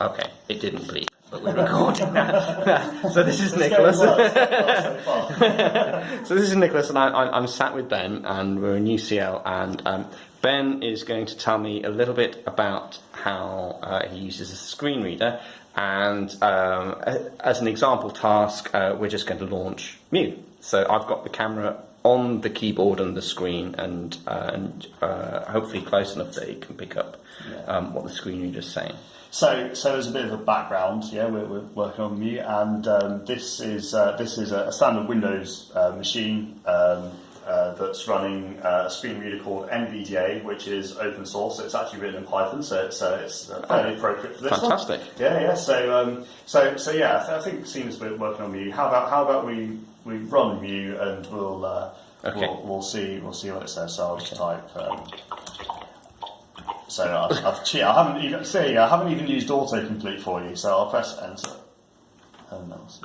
Okay, it didn't bleep, but we're recording now. so this is Nicholas. so this is Nicholas, and I, I, I'm sat with Ben, and we're in UCL, and um, Ben is going to tell me a little bit about how uh, he uses a screen reader, and um, as an example task, uh, we're just going to launch Mu. So I've got the camera on the keyboard and the screen, and, uh, and uh, hopefully close enough that it can pick up um, what the screen reader is saying. So, so as a bit of a background, yeah, we're, we're working on Mu, and um, this is uh, this is a standard Windows uh, machine um, uh, that's running uh, a screen reader called NVDA, which is open source. It's actually written in Python, so it's, uh, it's uh, fairly appropriate for this one. Fantastic. Yeah, yeah. So, um, so, so yeah. I I think seeing as we're working on Mu, how about how about we we run Mu and we'll uh, Okay. we'll, we'll see we'll see what it says. So I'll just type. So I've, I've che- I haven't even see I haven't even used autocomplete for you. So I'll press enter. And that'll see.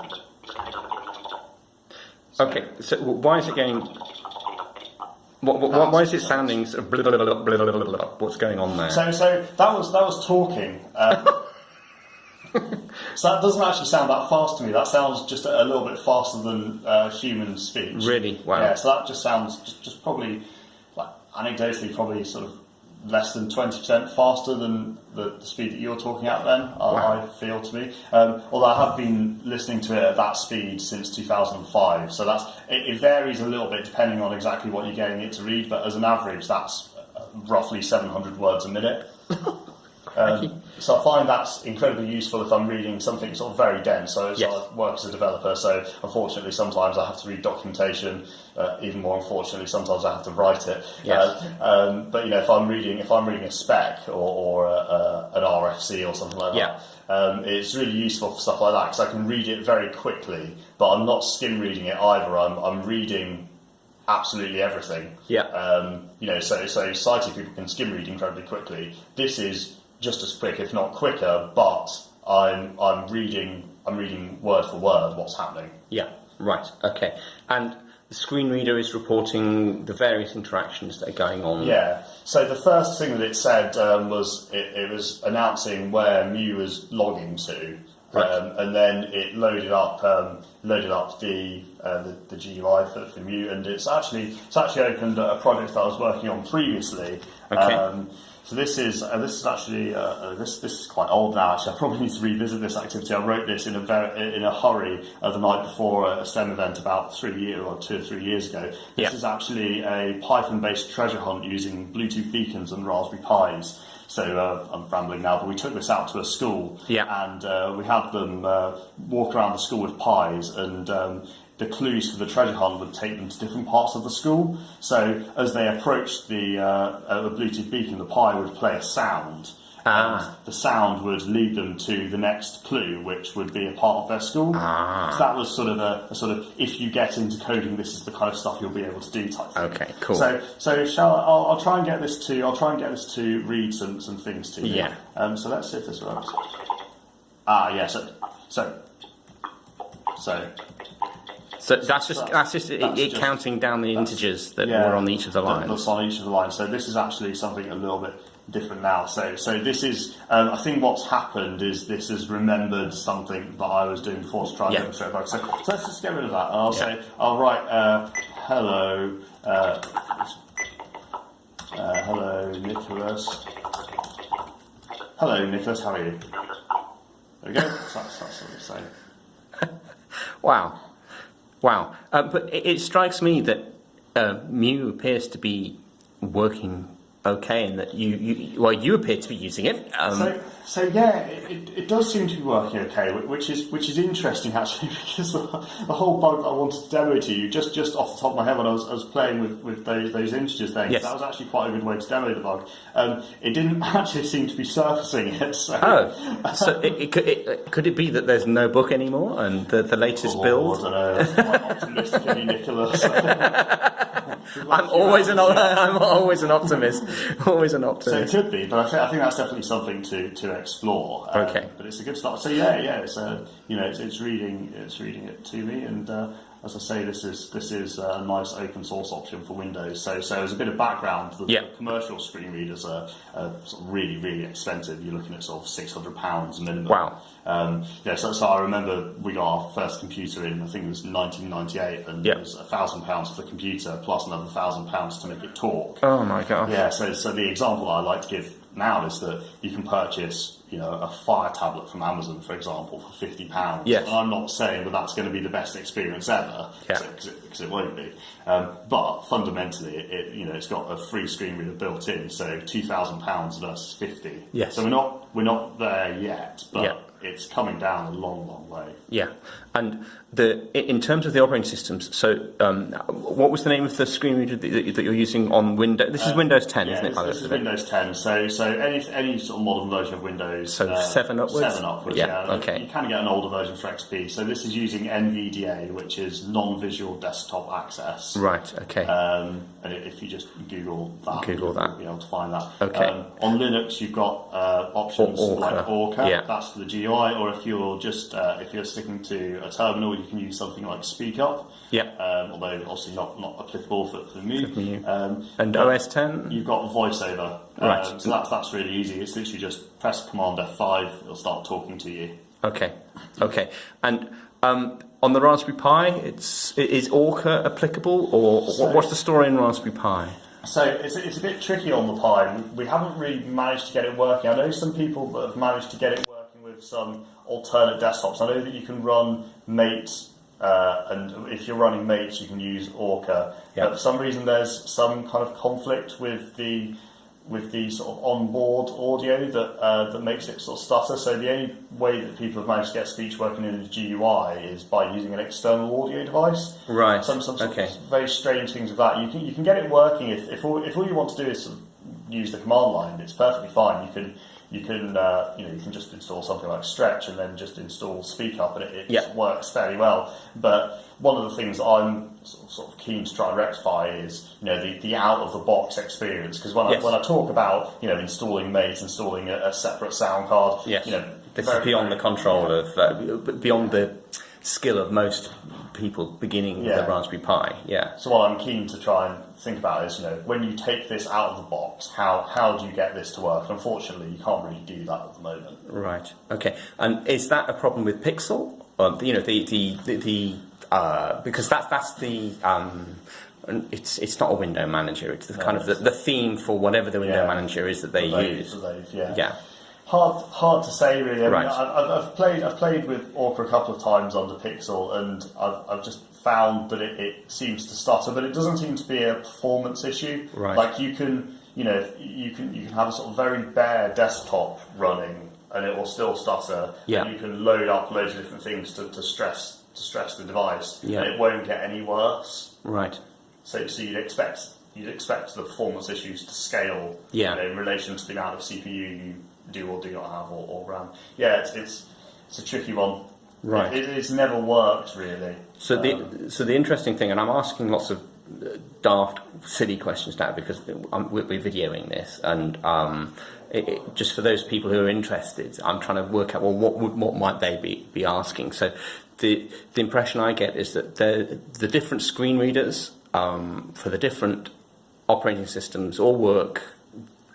Okay, so why is it going? What, what, what, why is it sounding? Sort of blah, blah, blah, blah, blah, blah, blah? What's going on there? So, so that was that was talking. Um, so that doesn't actually sound that fast to me. That sounds just a, a little bit faster than uh, human speech. Really? Wow. Yeah. So that just sounds just, just probably like anecdotally probably sort of less than twenty percent faster than the, the speed that you're talking at. Then I, Wow. I feel to me. Um, although I have been listening to it at that speed since 2005. So that's it, it varies a little bit depending on exactly what you're getting it to read. But as an average, that's uh, roughly 700 words a minute. Um, so I find that's incredibly useful if I'm reading something sort of very dense. So, so Yes. I work as a developer, so unfortunately sometimes I have to read documentation. Uh, even more unfortunately, sometimes I have to write it. Yes. Uh, um, but you know, if I'm reading if I'm reading a spec or, or a, a, an RFC or something like Yeah. that, um, it's really useful for stuff like that because I can read it very quickly. But I'm not skim reading it either. I'm I'm reading absolutely everything. Yeah. Um, you know, so so sighted people can skim read incredibly quickly. This is just as quick, if not quicker, but I'm I'm reading I'm reading word for word what's happening. Yeah, right, okay. And the screen reader is reporting the various interactions that are going on. Yeah. So the first thing that it said um, was it, it was announcing where Mu was logging to. Right. Um, and then it loaded up um, loaded up the, uh, the the GUI for, for Mu, and it's actually it's actually opened a project that I was working on previously. Okay. So this is uh, this is actually uh, uh, this this is quite old now. Actually, I probably need to revisit this activity. I wrote this in a very in a hurry uh, the night before a STEM event about three year or two or three years ago. This Yeah. is actually a Python-based treasure hunt using Bluetooth beacons and Raspberry Pis. So uh, I'm rambling now, but we took this out to a school, Yeah. and uh, we had them uh, walk around the school with pies, and um, the clues for the treasure hunt would take them to different parts of the school. So as they approached the, uh, uh, the Bluetooth beacon, the pie would play a sound. Ah. And the sound would lead them to the next clue, which would be a part of their school. Ah. So that was sort of a, a sort of if you get into coding, this is the kind of stuff you'll be able to do type. Thing. Okay, cool. So, so shall I, I'll, I'll try and get this to I'll try and get this to read some, some things to you. Yeah. Um, so let's see if this works. Ah, yeah. So, so, so So that's just That's- that's just it, that's it just- counting down the integers that yeah, were on each of the lines. That's on each of the lines. So this is actually something a little bit different now. So so this is um, I think what's happened is this has remembered something that I was doing before to try and Yeah. demonstrate. So, so let's just get rid of that. And I'll Yeah. say I'll write uh, hello. Uh, uh, hello, Nicholas. Hello, Nicholas. How are you? There we go. That's, that's, that's what we say. Wow, wow. Uh, but it, it strikes me that uh, Mu appears to be working okay, and that you, you well, you appear to be using it. Um, So, so yeah, it, it, it does seem to be working okay, which is which is interesting actually because the, the whole bug I wanted to demo to you just just off the top of my head when I was, I was playing with, with those, those integers things. Yes. That was actually quite a good way to demo the bug. Um, it didn't actually seem to be surfacing it. So. oh, so it, it, could, it, could it be that there's no book anymore, and the, the latest Oh, build? I don't know. Optimistic Nicholas. I'm always an I'm always an optimist. always an optimist. So it could be, but I think, I think that's definitely something to, to explore. Um, Okay. But it's a good start. So yeah, yeah, it's uh, you know it's, it's reading it's reading it to me, and uh, as I say, this is this is a nice open source option for Windows. So so as a bit of background, the, the commercial screen readers are, are sort of really really expensive. You're looking at sort of six hundred pounds minimum. Wow. Um, yeah, so, so I remember we got our first computer in, I think it was 1998, and Yeah. it was a thousand pounds for the computer plus another thousand pounds to make it talk. Oh my god. Yeah, so, so the example I like to give now is that you can purchase, you know, a fire tablet from Amazon, for example, for fifty pounds. Yes. And I'm not saying that that's going to be the best experience ever, Yeah. because it, 'cause it won't be. Um, but fundamentally, it, it, you know, it's got a free screen reader built in, so two thousand pounds versus fifty. Yes. So we're not we're not there yet, but Yeah. it's coming down a long, long way. Yeah, and the in terms of the operating systems. So, um, what was the name of the screen reader that, that you're using on Windows? This is Windows 10, Uh, Yeah, isn't it? this, this is it? Windows 10. So, so any any sort of modern version of Windows. So uh, seven upwards? Seven upwards. Yeah, Yeah. okay. You can get an older version for XP. So this is using NVDA, which is non-visual desktop access. Right. Okay. Um, and if you just Google that, Google you'll that. be able to find that. Okay. Um, on Linux, you've got uh, options Or- Orca. like Orca. Yeah. That's for the GUI. Or if you're just uh, if you're sticking to a terminal, you can use something like SpeakUp. Yeah. Um, although obviously not, not applicable for, for me. Um, and OS 10. You've got voiceover. Right. Um, so that's, that's really easy. It's literally just press Command F5, it'll start talking to you. Okay. Okay. And um, on the Raspberry Pi, it's is Orca applicable, or So- what's the story in Raspberry Pi? So it's, it's a bit tricky on the Pi. We, we haven't really managed to get it working. I know some people that have managed to get it working with some alternate desktops. I know that you can run Mate, uh, and if you're running Mate, you can use Orca. Yeah. But for some reason, there's some kind of conflict with the with the sort of onboard audio that uh, that makes it sort of stutter. So the only way that people have managed to get speech working in the GUI is by using an external audio device. Right. Some some sort Okay. of very strange things with that. You can you can get it working if if all, if all you want to do is sort of use the command line. It's perfectly fine. You can you can uh, you know you can just install something like Stretch and then just install Speak Up and it, it Yeah. works fairly well. But one of the things I'm sort of, sort of keen to try and rectify is you know the, the out of the box experience because when Yes. I when I talk about you know installing Mate, installing a, a separate sound card, Yes. you know this very- is beyond very- the control of uh, beyond the skill of most people beginning with Yeah. the Raspberry Pi. Yeah. So what I'm keen to try and think about is, you know, when you take this out of the box, how how do you get this to work? Unfortunately, you can't really do that at the moment. Right. Okay. And is that a problem with Pixel? Or, you know, the the the, the uh, because that's that's the um, it's it's not a window manager. It's the kind of the, the theme for whatever the window Yeah. manager is that they They've- use. yeah. Yeah. Hard hard to say really. I mean, Right. I've, I've- I've played I've played with Orca a couple of times on the Pixel, and I've, I've just found that it, it seems to stutter, but it doesn't seem to be a performance issue. Right. Like you can you know you can you can have a sort of very bare desktop running, and it will still stutter. Yeah. And you can load up loads of different things to, to stress to stress the device, Yeah. and it won't get any worse. Right. So, so you'd expect you'd expect the performance issues to scale Yeah. you know, in relation to the amount of CPU you do or do not have or, or RAM. Yeah, it's, it's it's a tricky one. Right. It, it's never worked really. So Um, the so the interesting thing, and I'm asking lots of uh, daft, silly questions now because I'm, we're we're videoing this, and um, it, it, just for those people who are interested, I'm trying to work out well what would, what might they be, be asking. So the the impression I get is that the the different screen readers um, for the different operating systems all work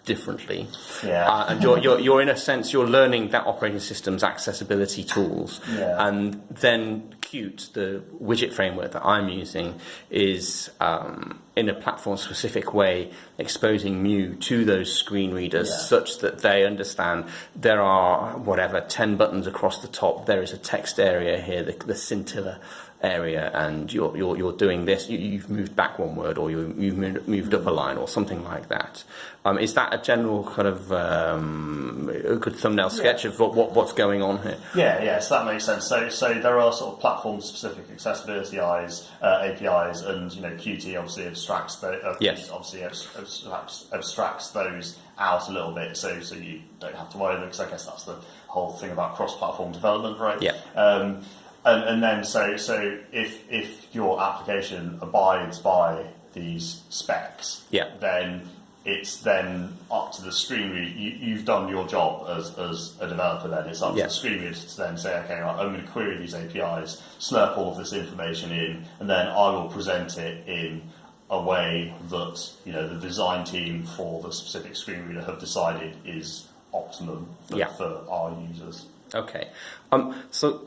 differently. Yeah. Uh, and you're, you're, you're in a sense you're learning that operating system's accessibility tools Yeah. and then Qt, the widget framework that I'm using, is um, in a platform specific way exposing Mu to those screen readers Yeah. such that they understand there are whatever 10 buttons across the top, there is a text area here, the, the scintilla area, and you're, you're, you're doing this, you, you've moved back one word or you, you've moved, up a line or something like that. Um, is that a general kind of um, a good thumbnail sketch of what, what, what's going on here? Yeah, yeah, so that makes sense. So, so there are sort of platform-specific accessibility eyes, uh, APIs, and you know, Qt obviously abstracts uh, Yes. obviously abstracts, abstracts those out a little bit, so so you don't have to worry. Because I guess that's the whole thing about cross-platform development, right? Yeah. Um, and, and then so so if if your application abides by these specs, Yeah. then it's then up to the screen reader. You, you've done your job as, as a developer. Then it's up Yeah. to the screen reader to then say, okay, right, I'm going to query these APIs, slurp all of this information in, and then I will present it in a way that you know the design team for the specific screen reader have decided is optimum for, Yeah. for our users. Okay. Um, so,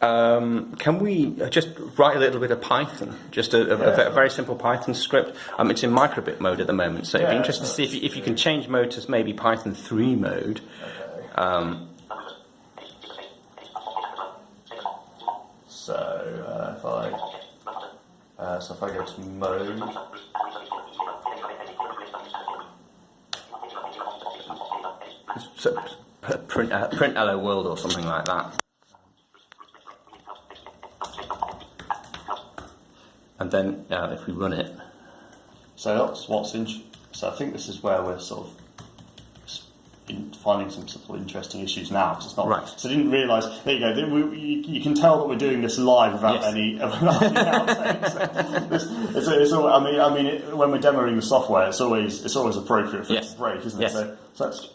um, can we just write a little bit of Python? Just a, a, a Yeah. ve- very simple Python script. Um, it's in microbit mode at the moment, so it'd be interesting to see if you, if you can change mode to maybe Python 3 mode. Okay. Um, So uh, if I uh, so if I go to mode, so, print, uh, print hello world or something like that. And then uh, if we run it, so that's what's in. So I think this is where we're sort of finding some sort of interesting issues now because it's not Right. So I didn't realise. There you go. th- we- You, can tell that we're doing this live without Yes. any. without any outtakes. This- it's, it's all, I mean, I mean, it, when we're demoing the software, it's always it's always appropriate for Yes. it to break, isn't Yes. it? So, so that's.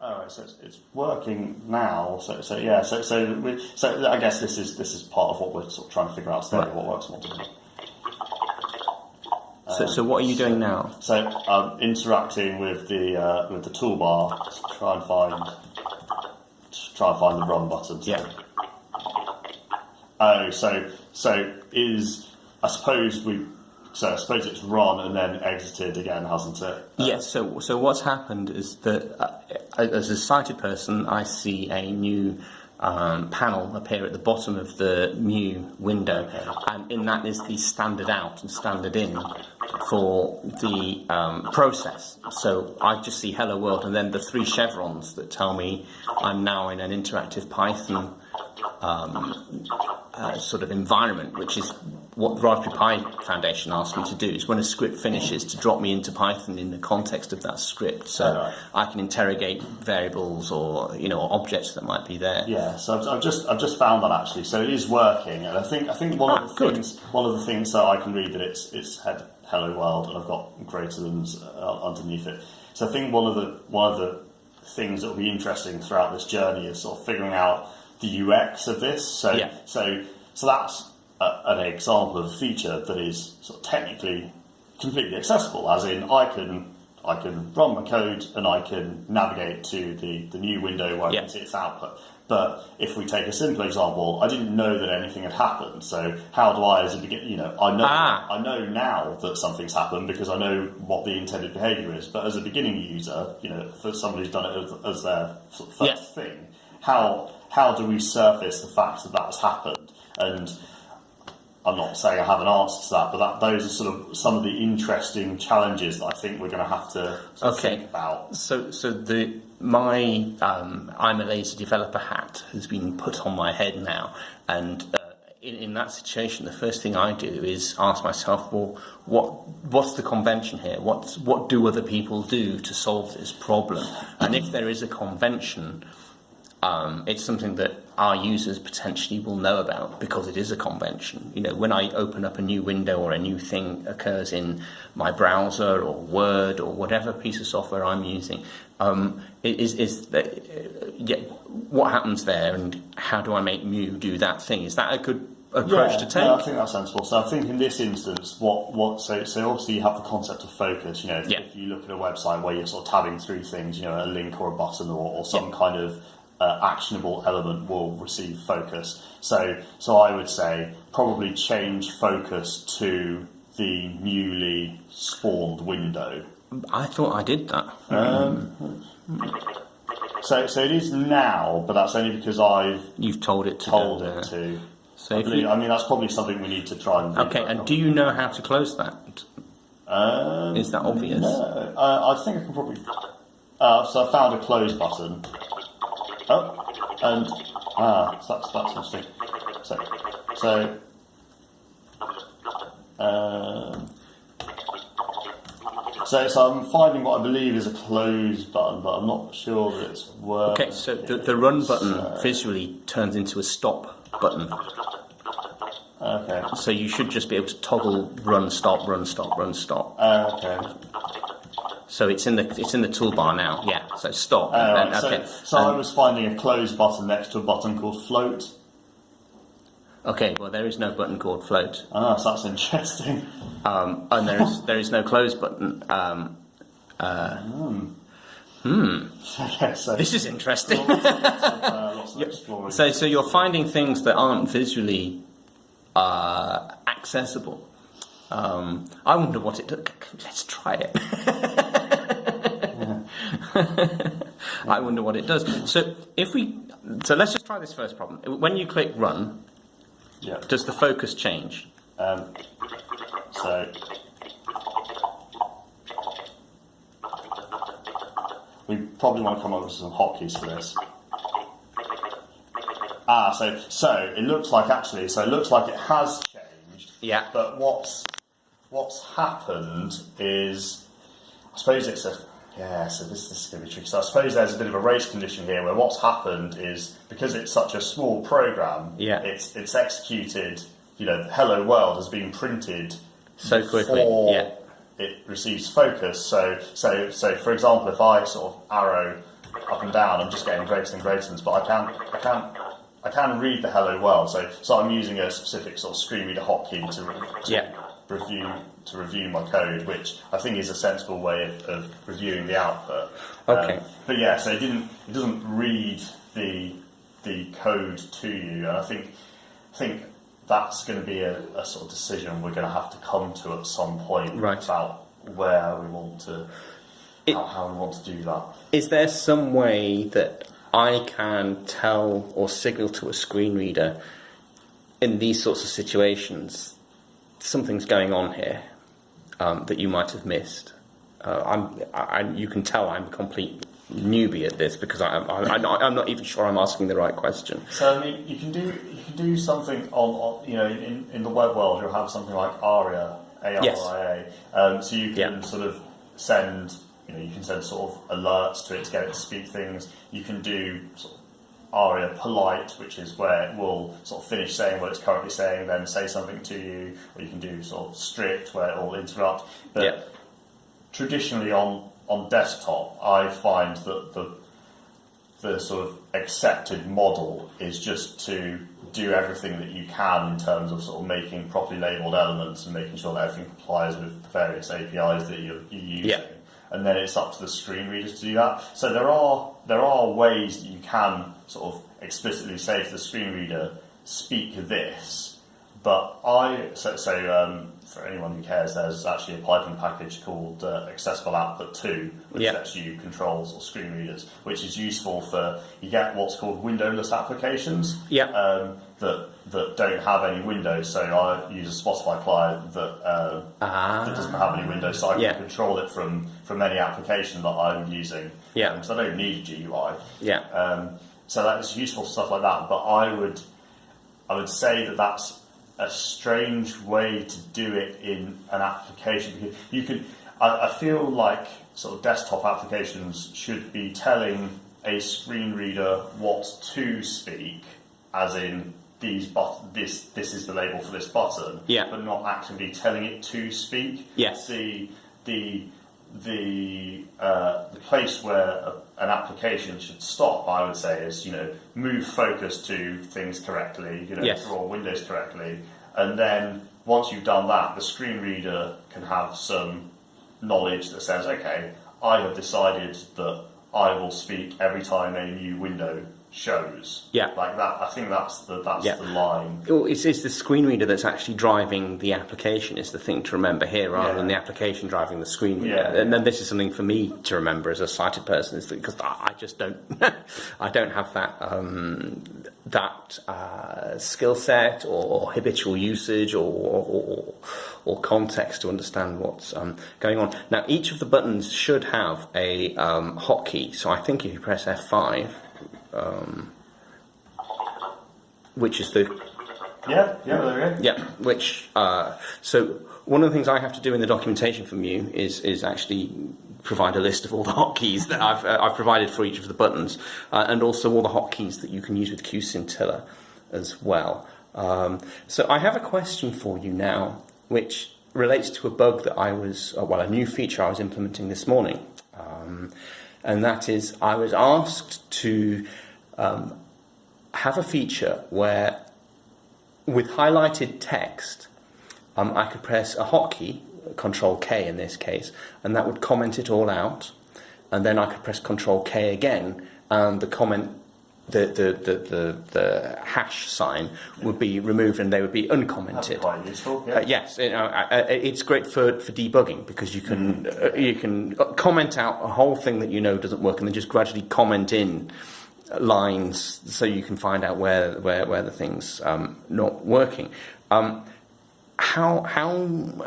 All right, so it's, it's working now. So, so yeah, so so we, so I guess this is this is part of what we're sort of trying to figure out today, Right. what works and what doesn't. So, so what are you doing now? So I'm interacting with the uh, with the toolbar to try and find to try and find the run button. So- Yeah. Oh, so so is I suppose we so I suppose it's run and then exited again, hasn't it? Yes. So, so what's happened is that uh, as a sighted person, I see a new um, panel appear at the bottom of the new window, and in that is the standard out and standard in for the um, process. So I just see hello world, and then the three chevrons that tell me I'm now in an interactive Python um, uh, sort of environment, which is what the Raspberry Pi Foundation asked me to do. Is when a script finishes to drop me into Python in the context of that script, so Alright. I can interrogate variables or you know objects that might be there. Yeah, so I've, I've just I've just found that actually, so it is working, and I think I think one Ah, of the good. things one of the things that I can read that it's it's head hello world, and I've got greater than's uh, underneath it. So I think one of the one of the things that will be interesting throughout this journey is sort of figuring out the UX of this. So Yeah. so so that's a, an example of a feature that is sort of technically completely accessible, as in I can I can run my code and I can navigate to the, the new window where I can see its output. But if we take a simple example, I didn't know that anything had happened. So how do I, as a begin, you know, I know Ah. I know now that something's happened because I know what the intended behaviour is. But as a beginning user, you know, for somebody who's done it as, as their first thing, how how do we surface the fact that that has happened? And I'm not saying I have an answer to that, but that, those are sort of some of the interesting challenges that I think we're going to have to Okay. think about. So, so the my um, I'm a lazy developer hat has been put on my head now, and uh, in, in that situation, the first thing I do is ask myself, well, what what's the convention here? What's what do other people do to solve this problem? And if there is a convention, um, it's something that our users potentially will know about because it is a convention. You know, when I open up a new window or a new thing occurs in my browser or Word or whatever piece of software I'm using, um, is is that uh, yeah, what happens there and how do I make Mu do that thing? Is that a good approach to take? Yeah, I think that's sensible. So I think in this instance, what what so so obviously you have the concept of focus. You know, if, Yeah. if you look at a website where you're sort of tabbing through things, you know, a link or a button or, or some Yeah. kind of uh, actionable element will receive focus. So so I would say probably change focus to the newly spawned window. I thought I did that. So so it is now, but that's only because I've You've told it to told it to. So I, believe, you, I mean, that's probably something we need to try and. okay, and do you know how to close that? Um, Is that obvious? No, uh, I think I can probably. Uh, so I found a close button. Oh, and ah, so that's that's interesting. So, so, um, so, so I'm finding what I believe is a close button, but I'm not sure that it's working. Okay, so the, the run button visually turns into a stop button. Okay. So you should just be able to toggle run, stop, run, stop, run, stop. Uh, okay. So it's in the it's in the toolbar now. Yeah. So stop. Uh, and- right, okay. So, so I Um, was finding a close button next to a button called float. okay. Well, there is no button called float, Ah, so that's interesting. um, and there is there is no close button. Um, okay, so this is interesting. lots of, uh, lots of exploring. So, so you're finding things that aren't visually uh, accessible. Um, I wonder what it. Took. Let's try it. I wonder what it does. So, if we, so let's just try this first problem. When you click run, yeah. does the focus change? Um, so we probably want to come up with some hotkeys for this. Ah, so so it looks like actually, so it looks like it has changed. Yeah. But what's what's happened is, I suppose it's a yeah. So this, this is going to be tricky. So I suppose there's a bit of a race condition here, where what's happened is because it's such a small program, Yeah. it's it's executed. You know, "Hello World" has been printed So quickly, before yeah. it receives focus. So so so for example, if I sort of arrow up and down, I'm just getting greater and greater, ones, but I can I can I can read the hello world. So so I'm using a specific sort of screen reader hotkey to, to Yeah. Review to review my code, which I think is a sensible way of, of reviewing the output. Okay. Um, but yeah, so it didn't it doesn't read the the code to you, and I think I think that's going to be a, a sort of decision we're going to have to come to at some point Right. about where we want to It- how, how we want to do that. Is there some way that I can tell or signal to a screen reader in these sorts of situations something's going on here um, that you might have missed? Uh, I'm, I, I- you can tell I'm a complete newbie at this because I, I, I'm not even sure I'm asking the right question. So I mean, you can do you can do something on, on you know in, in the web world you'll have something like ARIA A R I A. Um, so you can Yeah. sort of send you know you can send sort of alerts to it to get it to speak things. You can do sort of ARIA polite, which is where it will sort of finish saying what it's currently saying, then say something to you, or you can do sort of strict where it will interrupt. But Yeah. traditionally on on desktop, I find that the the sort of accepted model is just to do everything that you can in terms of sort of making properly labeled elements and making sure that everything complies with the various APIs that you're, you're using. Yeah. And then it's up to the screen reader to do that. So there are there are ways that you can sort of explicitly say to the screen reader, speak this. But I so, so um, for anyone who cares, there's actually a Python package called uh, Accessible Output 2, which Yeah. lets you controls or screen readers, which is useful for you get what's called windowless applications Yeah. um, that that don't have any windows. So I use a Spotify client that uh, Ah. that doesn't have any windows, so I can Yeah. control it from from any application that I'm using. Yeah. because I don't need a GUI. Yeah. Um, so that's useful stuff like that. But I would, I would say that that's a strange way to do it in an application because you could. I, I feel like sort of desktop applications should be telling a screen reader what to speak, as in these but this this is the label for this button, Yeah. but not actively telling it to speak. Yes. The the the uh, the place where a, an application should stop, I would say, is you know move focus to things correctly, you know Yes. draw windows correctly, and then once you've done that, the screen reader can have some knowledge that says, okay, I have decided that I will speak every time a new window shows. Yeah. like that. I think that's the that's Yeah. the line. Well, it's, it's the screen reader that's actually driving the application is the thing to remember here, rather Yeah. than the application driving the screen reader. Yeah. And then this is something for me to remember as a sighted person, is because I I just don't, I don't have that um, that uh, skill set or habitual usage or, or or context to understand what's um, going on. Now, each of the buttons should have a um, hotkey. So I think if you press F5, um, which is the Yeah, yeah, there yeah, which uh, so one of the things I have to do in the documentation from you is is actually provide a list of all the hotkeys that I've uh, I've provided for each of the buttons, uh, and also all the hotkeys that you can use with QScintilla as well. Um, so I have a question for you now, which relates to a bug that I was, uh, well, a new feature I was implementing this morning. Um, and that is, I was asked to um, have a feature where, with highlighted text, um, I could press a hotkey, Control K in this case, and that would comment it all out. And then I could press Control K again, and the comment the, the, the, the, the hash sign would be removed and they would be uncommented. quite useful. Yeah. Uh, yes, you know, uh, uh, it's great for, for debugging because you can uh, you can comment out a whole thing that you know doesn't work and then just gradually comment in lines so you can find out where where, where the thing's um, not working. Um, how how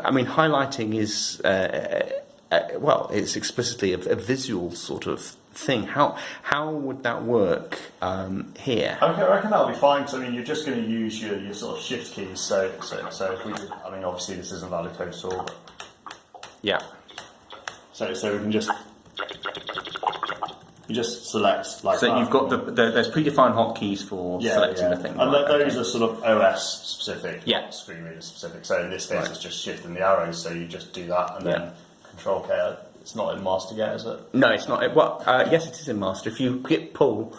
I mean highlighting is uh, uh, well it's explicitly a, a visual sort of thing. How how would that work um, here? Okay, I reckon that'll be fine. So I mean, you're just going to use your, your sort of shift keys. So so so if we, did, I mean, obviously this isn't valid code at all. Yeah. so so we can just you just select like. So that. you've got the, the there's predefined hotkeys for yeah, selecting yeah. the thing. and right, those okay. are sort of OS specific, Yeah. screen reader specific. So in this case, Right. it's just shifting the arrows. So you just do that and then Control K. It's not in master yet, is it? No, it's not. Well, uh, yes, it is in master. If you hit pull,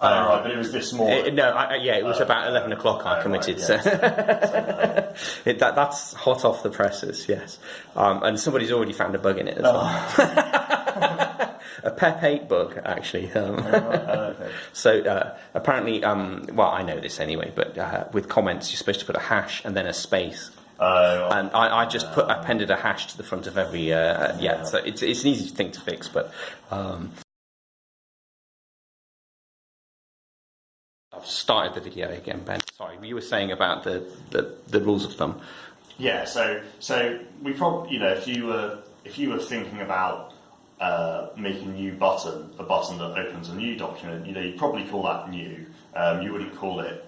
oh, right, but it was this morning. Uh, no, I, I- yeah, it was Oh, about eleven o'clock. I oh, committed, right, so it, that, that's hot off the presses. Yes, um, and somebody's already found a bug in it as well. a PEP eight bug, actually. Um, Oh, okay. so uh, apparently, um, well, I know this anyway, but uh, with comments, you're supposed to put a hash and then a space. Oh, And I, I just put appended a hash to the front of every uh, yeah. So it's it's an easy thing to fix, but um, I've started the video again, Ben. Sorry, you were saying about the, the, the rules of thumb. Yeah, so so we probably you know if you were if you were thinking about uh, making a new button, a button that opens a new document, you know you'd probably call that new. Um, you wouldn't call it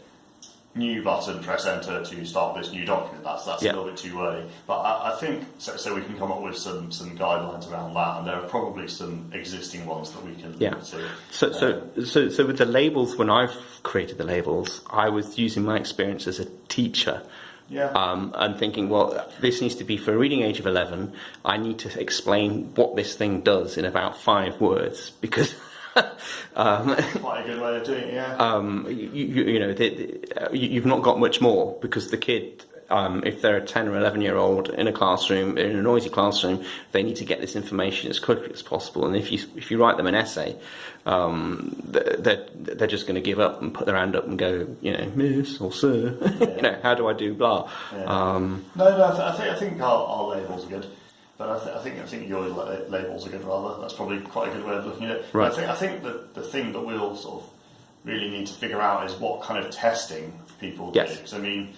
new button, press enter to start this new document. That's that's Yeah. a little bit too early. But I, I think so, so we can come up with some some guidelines around that, and there are probably some existing ones that we can Yeah. look to. So, so, so, so with the labels, when I've created the labels, I was using my experience as a teacher Yeah. um, and thinking, well, this needs to be for a reading age of 11. I need to explain what this thing does in about five words because. um, Quite a good way of doing it. Yeah. um, you, you, you know, the, the, uh, you- you've not got much more because the kid, um, if they're a 10 or 11 year old in a classroom, in a noisy classroom, they need to get this information as quickly as possible. And if you, if you write them an essay, um, they're, they're just going to give up and put their hand up and go, you know, miss or sir, you know, how do I do blah? Yeah. Um, No, no, I, th- I think I think our, our labels are good, but I, th- I think I think your labels are good rather. That's probably quite a good way of looking at it. Right. I think I think that the thing that we'll sort of really need to figure out is what kind of testing people do. Yes. 'Cause, I mean,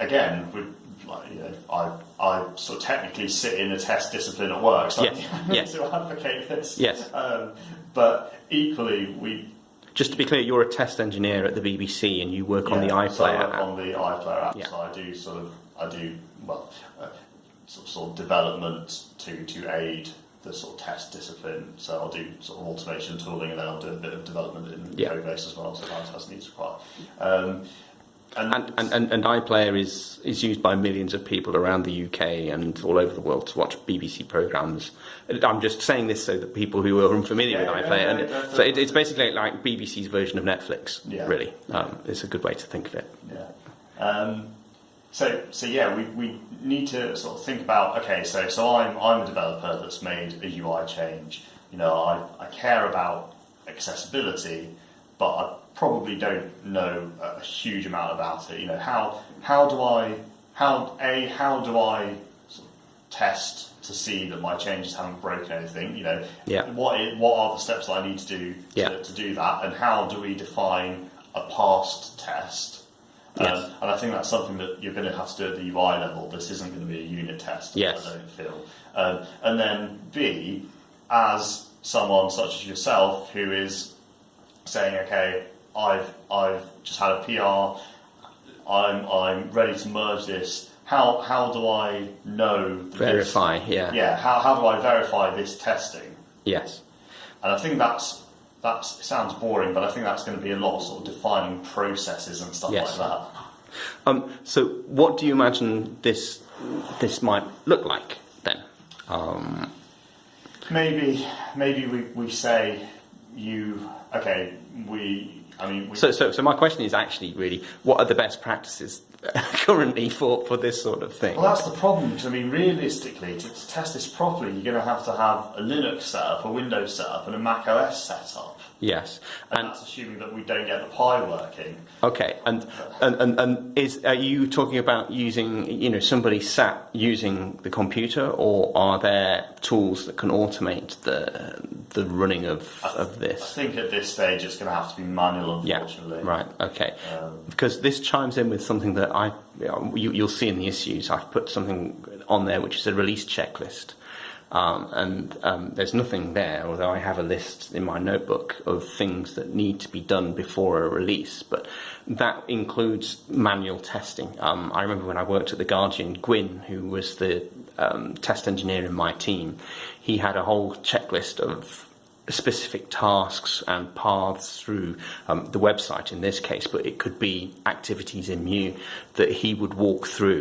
again, we like you know, I I sort of technically sit in a test discipline at work, so Yes, I yes. to advocate this. Yes. Um, but equally, we just to be clear, you're a test engineer at the BBC and you work on the Yeah, so I iPlayer work app. on the iPlayer app, Yeah. so I do sort of, I do, well, uh, sort, of, sort of development to, to aid the sort of test discipline. So I'll do sort of automation tooling and then I'll do a bit of development in Yeah. code base as well, so that's, that's needs required. Um, and, And, and, and, and iPlayer is, is used by millions of people around the UK and all over the world to watch BBC programmes. I'm just saying this so that people who are unfamiliar Yeah, with iPlayer, yeah, and yeah, so it, it's basically like BBC's version of Netflix, really. Um, it's a good way to think of it. Yeah. Um, so, so yeah, we, we need to sort of think about okay, so so I'm I'm a developer that's made a UI change. You know, I, I care about accessibility, but I probably don't know a huge amount about it. You know, how how do I how a how do I sort of test to see that my changes haven't broken anything? You know, Yeah. what what are the steps that I need to do to, Yeah. to do that, and how do we define a passed test? Um, and I think that's something that you're going to have to do at the UI level. This isn't going to be a unit test, Yes. I don't feel. Um, and then B, as someone such as yourself who is saying, okay, I've I've just had a PR, I'm I'm ready to merge this. How how do I know that this- Verify, yeah. yeah, how, how do I verify this testing? Yes. And I think that's that's it sounds boring, but I think that's going to be a lot of sort of defining processes and stuff Yes. like that. Um, so, what do you imagine this this might look like then? Um, Maybe, maybe we, we say you okay. We, I mean, we, so, so, so my question is actually really, what are the best practices currently for, for this sort of thing? Well, that's the problem. Because I mean, realistically, to, to test this properly, you're going to have to have a Linux setup, a Windows setup, and a Mac OS setup. Yes, And, and that's assuming that we don't get the Pi working. okay, and, and and and is are you talking about using you know somebody sat using the computer, or are there tools that can automate the the running of of this? I think at this stage it's going to have to be manual, Yeah, unfortunately. right, okay. Um, Because this chimes in with something that I, you, you'll see in the issues. I've put something on there which is a release checklist, um, and um, there's nothing there. Although I have a list in my notebook of things that need to be done before a release, but that includes manual testing. Um, I remember when I worked at the Guardian, Gwyn, who was the um, test engineer in my team, he had a whole checklist of specific tasks and paths through um, the website in this case, but it could be activities in Mu that he would walk through